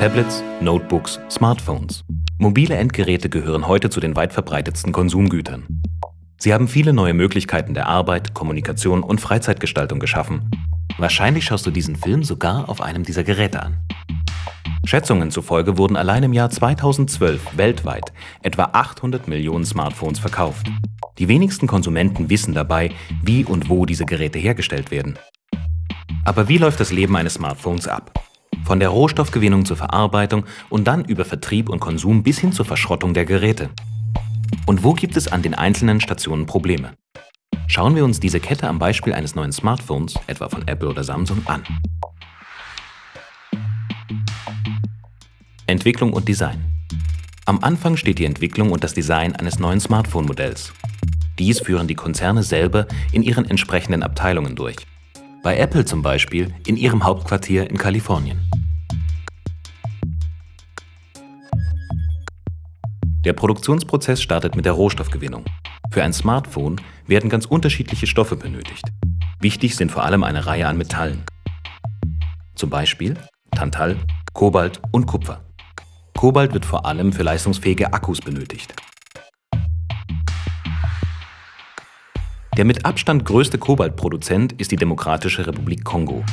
Tablets, Notebooks, Smartphones. Mobile Endgeräte gehören heute zu den weit verbreitetsten Konsumgütern. Sie haben viele neue Möglichkeiten der Arbeit, Kommunikation und Freizeitgestaltung geschaffen. Wahrscheinlich schaust du diesen Film sogar auf einem dieser Geräte an. Schätzungen zufolge wurden allein im Jahr 2012 weltweit etwa 800 Millionen Smartphones verkauft. Die wenigsten Konsumenten wissen dabei, wie und wo diese Geräte hergestellt werden. Aber wie läuft das Leben eines Smartphones ab? Von der Rohstoffgewinnung zur Verarbeitung und dann über Vertrieb und Konsum bis hin zur Verschrottung der Geräte. Und wo gibt es an den einzelnen Stationen Probleme? Schauen wir uns diese Kette am Beispiel eines neuen Smartphones, etwa von Apple oder Samsung, an. Entwicklung und Design. Am Anfang steht die Entwicklung und das Design eines neuen Smartphone-Modells. Dies führen die Konzerne selber in ihren entsprechenden Abteilungen durch. Bei Apple zum Beispiel in ihrem Hauptquartier in Kalifornien. Der Produktionsprozess startet mit der Rohstoffgewinnung. Für ein Smartphone werden ganz unterschiedliche Stoffe benötigt. Wichtig sind vor allem eine Reihe an Metallen. Zum Beispiel Tantal, Kobalt und Kupfer. Kobalt wird vor allem für leistungsfähige Akkus benötigt. Der mit Abstand größte Kobaltproduzent ist die Demokratische Republik Kongo.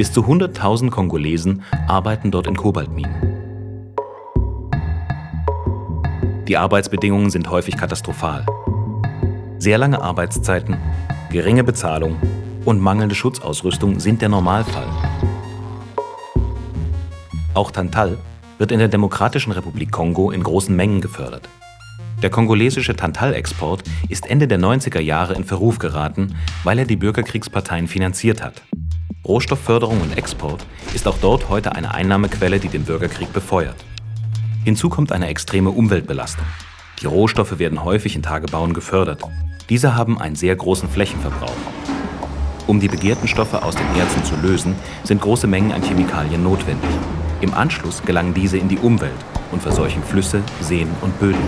Bis zu 100.000 Kongolesen arbeiten dort in Kobaltminen. Die Arbeitsbedingungen sind häufig katastrophal. Sehr lange Arbeitszeiten, geringe Bezahlung und mangelnde Schutzausrüstung sind der Normalfall. Auch Tantal wird in der Demokratischen Republik Kongo in großen Mengen gefördert. Der kongolesische Tantal-Export ist Ende der 90er Jahre in Verruf geraten, weil er die Bürgerkriegsparteien finanziert hat. Rohstoffförderung und Export ist auch dort heute eine Einnahmequelle, die den Bürgerkrieg befeuert. Hinzu kommt eine extreme Umweltbelastung. Die Rohstoffe werden häufig in Tagebauen gefördert. Diese haben einen sehr großen Flächenverbrauch. Um die begehrten Stoffe aus den Erzen zu lösen, sind große Mengen an Chemikalien notwendig. Im Anschluss gelangen diese in die Umwelt und verseuchen Flüsse, Seen und Böden.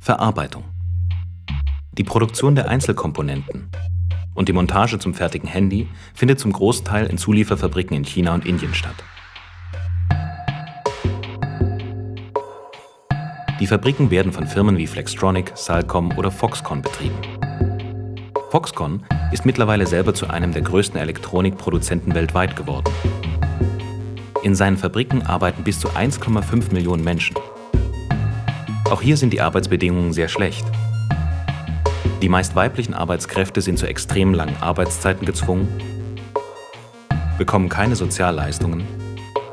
Verarbeitung die Produktion der Einzelkomponenten und die Montage zum fertigen Handy findet zum Großteil in Zulieferfabriken in China und Indien statt. Die Fabriken werden von Firmen wie Flextronic, Salcom oder Foxconn betrieben. Foxconn ist mittlerweile selber zu einem der größten Elektronikproduzenten weltweit geworden. In seinen Fabriken arbeiten bis zu 1,5 Millionen Menschen. Auch hier sind die Arbeitsbedingungen sehr schlecht. Die meist weiblichen Arbeitskräfte sind zu extrem langen Arbeitszeiten gezwungen, bekommen keine Sozialleistungen,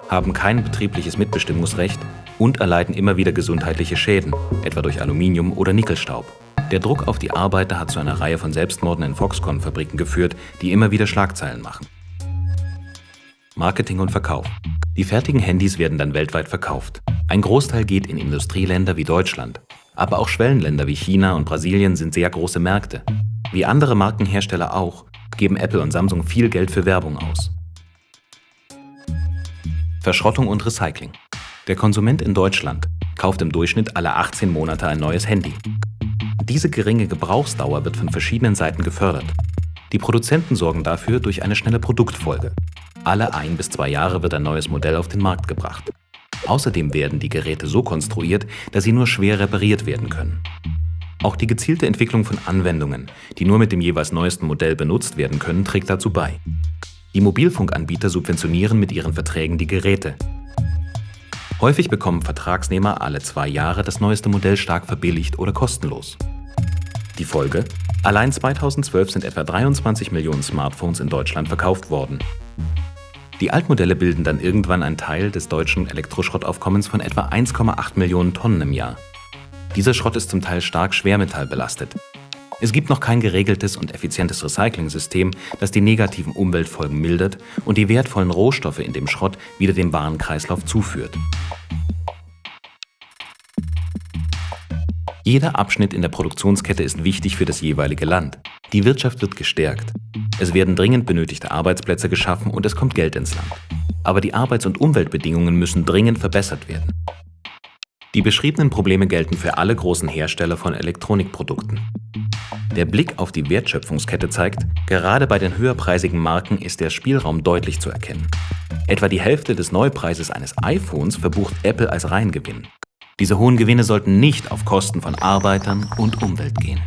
haben kein betriebliches Mitbestimmungsrecht und erleiden immer wieder gesundheitliche Schäden, etwa durch Aluminium- oder Nickelstaub. Der Druck auf die Arbeiter hat zu einer Reihe von Selbstmorden in Foxconn-Fabriken geführt, die immer wieder Schlagzeilen machen. Marketing und Verkauf. Die fertigen Handys werden dann weltweit verkauft. Ein Großteil geht in Industrieländer wie Deutschland, aber auch Schwellenländer wie China und Brasilien sind sehr große Märkte. Wie andere Markenhersteller auch, geben Apple und Samsung viel Geld für Werbung aus. Verschrottung und Recycling. Der Konsument in Deutschland kauft im Durchschnitt alle 18 Monate ein neues Handy. Diese geringe Gebrauchsdauer wird von verschiedenen Seiten gefördert. Die Produzenten sorgen dafür durch eine schnelle Produktfolge. Alle ein bis zwei Jahre wird ein neues Modell auf den Markt gebracht. Außerdem werden die Geräte so konstruiert, dass sie nur schwer repariert werden können. Auch die gezielte Entwicklung von Anwendungen, die nur mit dem jeweils neuesten Modell benutzt werden können, trägt dazu bei. Die Mobilfunkanbieter subventionieren mit ihren Verträgen die Geräte. Häufig bekommen Vertragsnehmer alle zwei Jahre das neueste Modell stark verbilligt oder kostenlos. Die Folge? Allein 2012 sind etwa 23 Millionen Smartphones in Deutschland verkauft worden. Die Altmodelle bilden dann irgendwann einen Teil des deutschen Elektroschrottaufkommens von etwa 1,8 Millionen Tonnen im Jahr. Dieser Schrott ist zum Teil stark schwermetallbelastet. Es gibt noch kein geregeltes und effizientes Recycling-System, das die negativen Umweltfolgen mildert und die wertvollen Rohstoffe in dem Schrott wieder dem Warenkreislauf zuführt. Jeder Abschnitt in der Produktionskette ist wichtig für das jeweilige Land. Die Wirtschaft wird gestärkt. Es werden dringend benötigte Arbeitsplätze geschaffen und es kommt Geld ins Land. Aber die Arbeits- und Umweltbedingungen müssen dringend verbessert werden. Die beschriebenen Probleme gelten für alle großen Hersteller von Elektronikprodukten. Der Blick auf die Wertschöpfungskette zeigt, gerade bei den höherpreisigen Marken ist der Spielraum deutlich zu erkennen. Etwa die Hälfte des Neupreises eines iPhones verbucht Apple als Reingewinn. Diese hohen Gewinne sollten nicht auf Kosten von Arbeitern und Umwelt gehen.